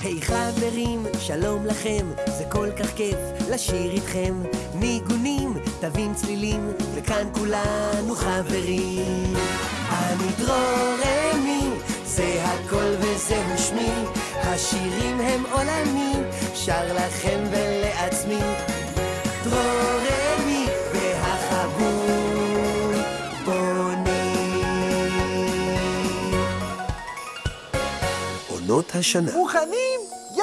היי חברים, שלום לכם, זה כל כך כיף לשיר איתכם. ניגונים, תווים צלילים, וכאן כולנו חברים. אני דרורמי, זה הכל וזהו שמי, השירים הם עולמי, שר לכם ולעצמי. דרורמי והחבול בונים. עונות השנה מוכנים?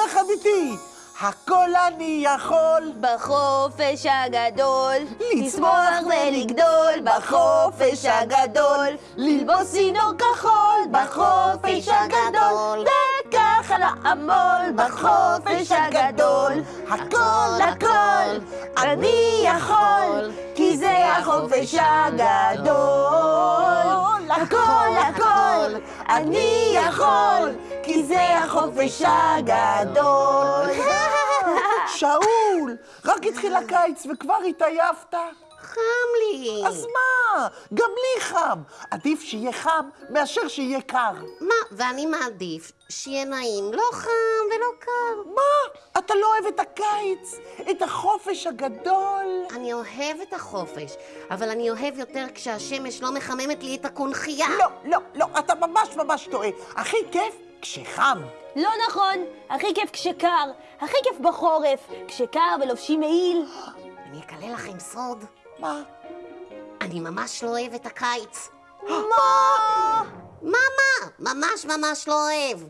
יחד איתי! הכל אני יכול! בחופש הגדול, לצמוח ולגדול בחופש הגדול, ללבוס צינור כחול. בחופש הגדול, וככה לעמול. בחופש הגדול, הכל הכל אני יכול, כי זה החופש הגדול, הכל הכל אני יכול, כי זה החופש הגדול. שאול, רק התחיל הקיץ וכבר התעייפת? חם לי. אז מה? גם לי חם. עדיף שיהיה חם מאשר שיהיה קר. מה, ואני מעדיף שיהיה נעים, לא חם ולא קר. מה? אתה לא אוהב את הקיץ? את החופש הגדול? אני אוהב את החופש, אבל אני אוהב יותר כשהשמש לא מחממת לי את הקונכייה. לא, לא, לא, אתה ממש ממש טועה. הכי כיף כשחם. לא נכון, הכי כיף כשקר, הכי כיף בחורף, כשקר ולובשים מעיל. אני אגלה לכם סוד, מה? אני ממש לא אוהב את הקיץ. מה? מה, מה? ממש ממש לא אוהב.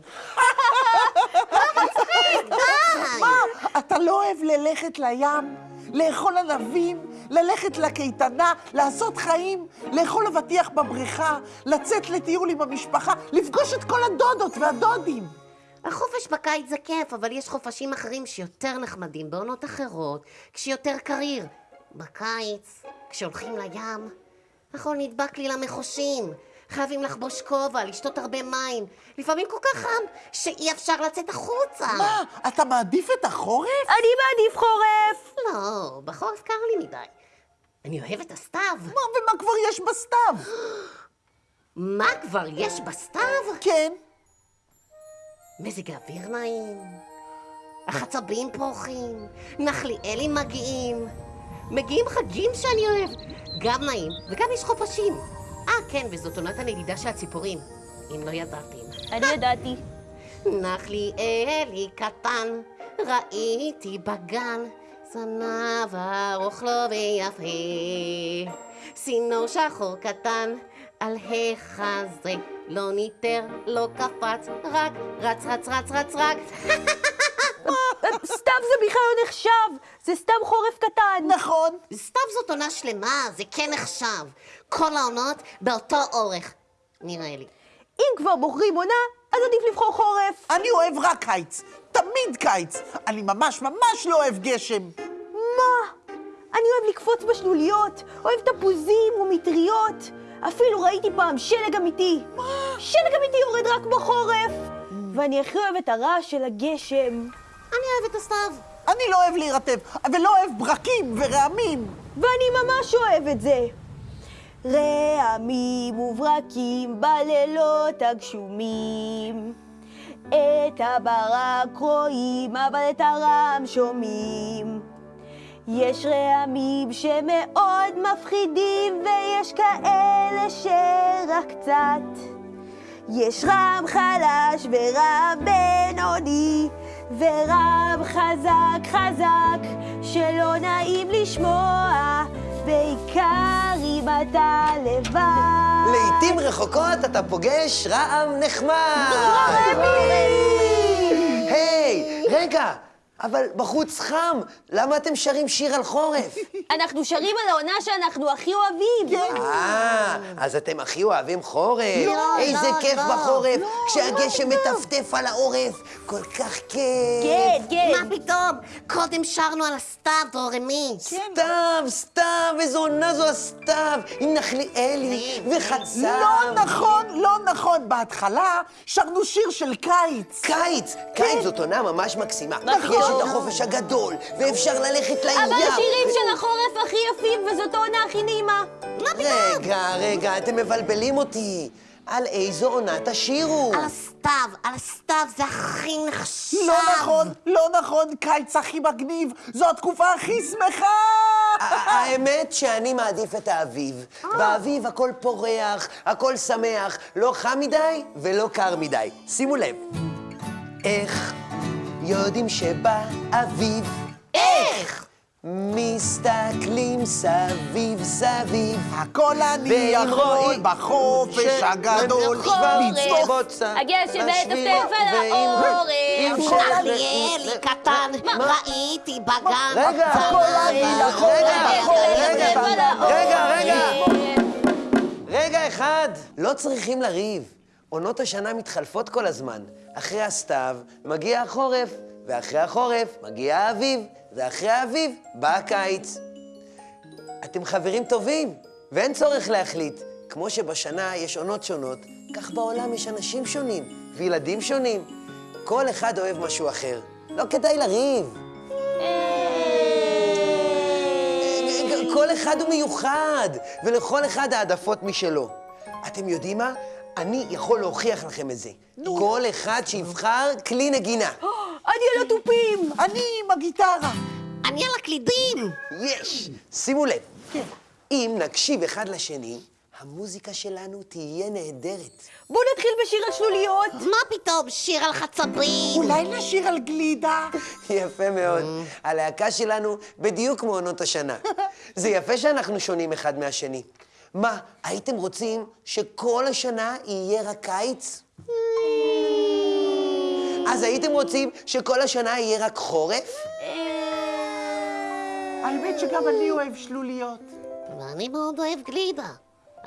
די! מה? אתה לא אוהב ללכת לים? לאכול ענבים? ללכת לקייטנה? לעשות חיים? לאכול אבטיח בבריכה? לצאת לטיול עם המשפחה? לפגוש את כל הדודות והדודים? החופש בקיץ זה כיף, אבל יש חופשים אחרים שיותר נחמדים בעונות אחרות, כשיותר קריר. בקיץ, כשהולכים לים, החול נדבק לי למחושים. חייבים לחבוש כובע, לשתות הרבה מים. לפעמים כל כך חם, שאי אפשר לצאת החוצה. מה? אתה מעדיף את החורף? אני מעדיף חורף! לא, בחורף קר לי מדי. אני אוהב את הסתיו. מה ומה כבר יש בסתיו? מה כבר יש בסתיו? כן. מזג האוויר נעים, החצבים פורחים, נחליאלים מגיעים, מגיעים חגים שאני אוהב, גם נעים, וגם יש חופשים. אה, כן, וזאת עונת הנדידה של הציפורים, אם לא ידעתם. אני ידעתי. נחליאלי קטן, ראיתי בגן, זנב ארוך לו ויפה. צינור שחור קטן, על החזה, לא ניטר, לא קפץ, רק רץ, רץ, רץ, רץ, רץ. סתיו זה בכלל לא נחשב, זה סתם חורף קטן. נכון. סתיו זאת עונה שלמה, זה כן נחשב. כל העונות באותו אורך, נראה לי. אם כבר בוחרים עונה, אז עדיף לבחור חורף. אני אוהב רק קיץ. תמיד קיץ. אני ממש ממש לא אוהב גשם. מה? אני אוהב לקפוץ בשלוליות, אוהב תפוזים ומטריות. אפילו ראיתי פעם שלג אמיתי. שלג אמיתי יורד רק בחורף. ואני הכי אוהב את הרעש של הגשם. אני אוהבת את הסתיו. אני לא אוהב להירטב, ולא אוהב ברקים ורעמים. ואני ממש אוהב את זה. רעמים וברקים בלילות הגשומים. את הברק רואים, אבל את הרעם שומעים. יש רעמים שמאוד מפחידים, ויש כאלה שרק קצת. יש רעם חלש ורעם בינוני, ורעם חזק חזק, שלא נעים לשמוע, בעיקר אם אתה לבד. לעתים רחוקות אתה פוגש רעם נחמד. היי, רגע, אבל בחוץ חם, למה אתם שרים שיר על חורף? אנחנו שרים על העונה שאנחנו הכי אוהבים. אה, אז אתם הכי אוהבים חורף. לא, איזה לא, כיף לא. בחורף, כשהגשם מטפטף על העורף, כל כך כיף. כן, כן. מה פתאום? קודם שרנו על הסתיו, דורמי. סתיו, סתיו, איזו עונה זו הסתיו, עם נחליאלי וחצב. לא נכון, לא נכון. בהתחלה שרנו שיר של קיץ. קיץ, קיץ זאת עונה ממש מקסימה. נכון. יש את החופש הגדול, ואפשר ללכת לים. אבל השירים של החורף הכי יפים, וזאת העונה הכי נעימה. מה פתאום? רגע, רגע, אתם מבלבלים אותי. על איזו עונה תשירו. על הסתיו, על הסתיו, זה הכי נחשב. לא נכון, לא נכון, קיץ הכי מגניב, זו התקופה הכי שמחה! האמת שאני מעדיף את האביב. באביב הכל פורח, הכל שמח, לא חם מדי ולא קר מדי. שימו לב. איך יודעים שבא אביב? איך? מסתכלים סביב סביב. הכל אני יכול בחופש הגדול, בוצה הגשם העורף. אם ש- אריאלי קטן, ראיתי בגן. רגע, הכל אני יכול בחופש הגדול. רגע, רגע. רגע אחד, לא צריכים לריב. עונות השנה מתחלפות כל הזמן. אחרי הסתיו מגיע החורף, ואחרי החורף מגיע האביב, ואחרי האביב בא הקיץ. אתם חברים טובים, ואין צורך להחליט. כמו שבשנה יש עונות שונות, כך בעולם יש אנשים שונים, וילדים שונים. כל אחד אוהב משהו אחר. לא כדאי לריב. כל אחד הוא מיוחד, ולכל אחד העדפות משלו. אתם יודעים מה? אני יכול להוכיח לכם את זה. כל אחד שיבחר כלי נגינה. אני על התופים! אני עם הגיטרה. אני על הקלידים. יש! שימו לב, כן. אם נקשיב אחד לשני, המוזיקה שלנו תהיה נהדרת. בואו נתחיל בשיר על שלוליות. מה פתאום, שיר על חצבים. אולי נשיר על גלידה? יפה מאוד. הלהקה שלנו בדיוק כמו עונות השנה. זה יפה שאנחנו שונים אחד מהשני. מה, הייתם רוצים שכל השנה יהיה רק קיץ? אז הייתם רוצים שכל השנה יהיה רק חורף? האמת שגם אני אוהב שלוליות. ואני מאוד אוהב גלידה.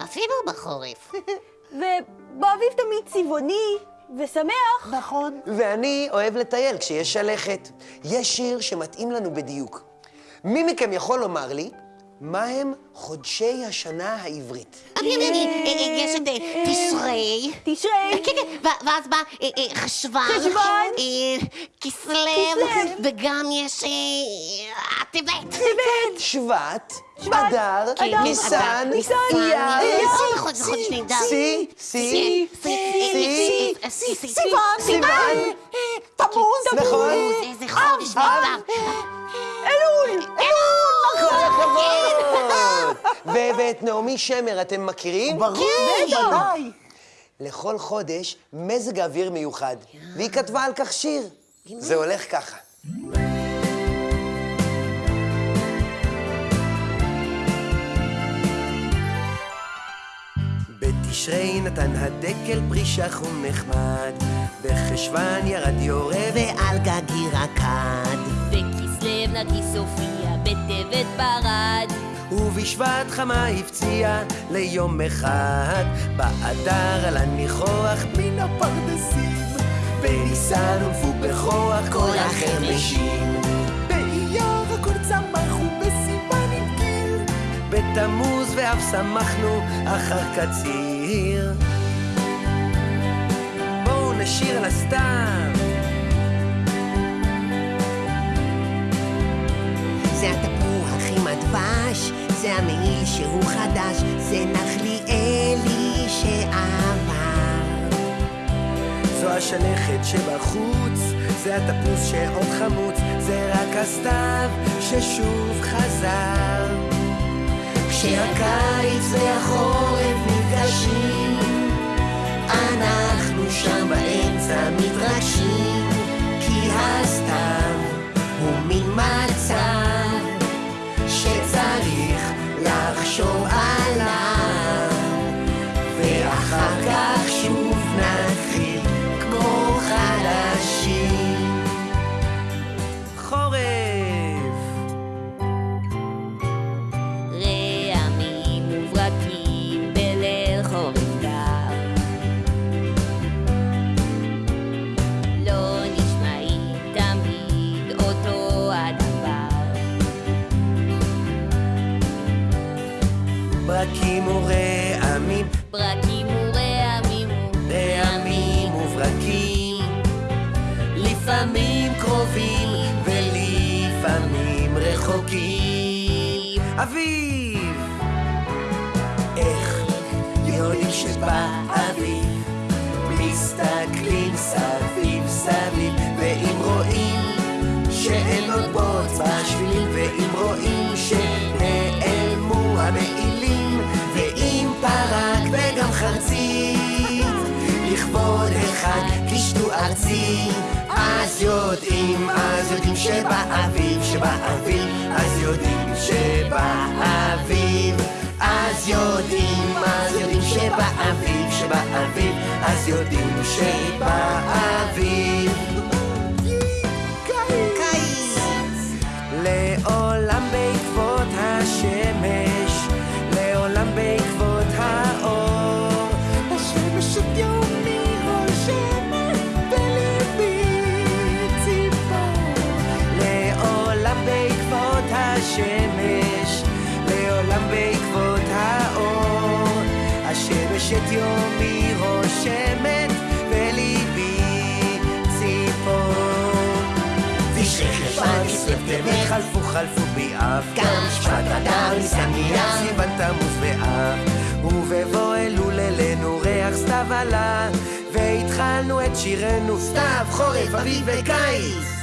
אפילו בחורף. ובאביב תמיד צבעוני ושמח. נכון. ואני אוהב לטייל כשיש שלכת. יש שיר שמתאים לנו בדיוק. מי מכם יכול לומר לי מה הם חודשי השנה העברית? אני, אני, אני, אה, אה, יש את אה, תשרי. תשרי. כן, כן, ואז בא אה, אה, חשוון. חשוון. אה, כסלו. כסלו. וגם יש אה, טבת. טבת. שבט, אדר, ניסן, ניסן, אייר, אה, חודש נהדר. סי, סי, סי, סי, סי, סיוון, סיוון. אה, אה, תמוז. נכון. איזה חודש נהדר. אלול. ואת נעמי שמר אתם מכירים? ברור, בטח. ודאי. לכל חודש מזג אוויר מיוחד, והיא כתבה על כך שיר. זה הולך ככה. בתשרי נתן הדקל פרי שחום נחמד, בחשוון ירד יורה ועל גגי רקד, וכסלו נרגיס הופיע בטבת ברד. ובשבט חמה הפציע ליום אחד, באדר על הניחוח מן הפרדסים, בניסן הונפו בכוח כל החרמשים, באייר הכל צמח ובסימן התגיר, בתמוז ואף שמחנו אחר קציר. בואו נשיר על הסתיו. זה הדבש, זה המעיל שהוא חדש, זה נחליאלי שעבר. זו השלכת שבחוץ, זה התפוס שעוד חמוץ, זה רק הסתיו ששוב חזר. כשהקיץ והחורף נפגשים, לפעמים קרובים ולפעמים רחוקים. אביב! איך יודעים שבא אביב? מסתכלים סביב סביב, ואם רואים שאין עוד בוץ בשבילים, ואם רואים שנעלמו המעילים, ואם פרק וגם חרצית, לכבוד אחד קישטו ארצית. שבאביב, שבאביב אז יודעים שבאביב אז יודעים, אז יודעים שבאביב, שבאביב אז יודעים שבאביב את יומי רושמת בליבי ציפור. בספטמבר חלפו חלפו באב גם שפת אדר ניסן אייר סיוון תמוז באב ובבוא אלול אלינו ריח סתיו עלה והתחלנו את שירנו. סתיו חורף אביב וקיץ.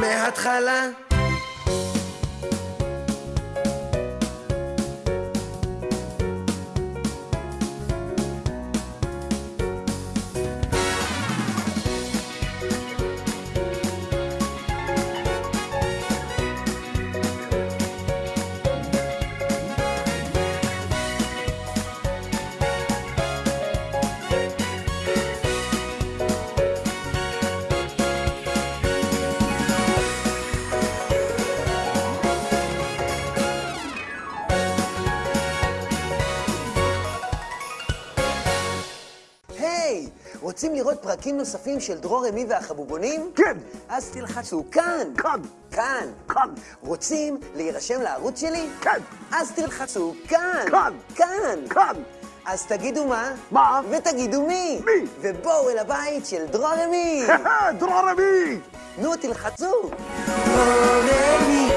מההתחלה רוצים לראות פרקים נוספים של דרור אמי והחבובונים? כן. אז תלחצו כאן. כאן. כאן. כאן. רוצים להירשם לערוץ שלי? כן. אז תלחצו כאן. כאן. כאן. כאן. אז תגידו מה? מה? ותגידו מי? מי? ובואו אל הבית של דרור אמי. דרור אמי! נו, תלחצו. דרור אמי,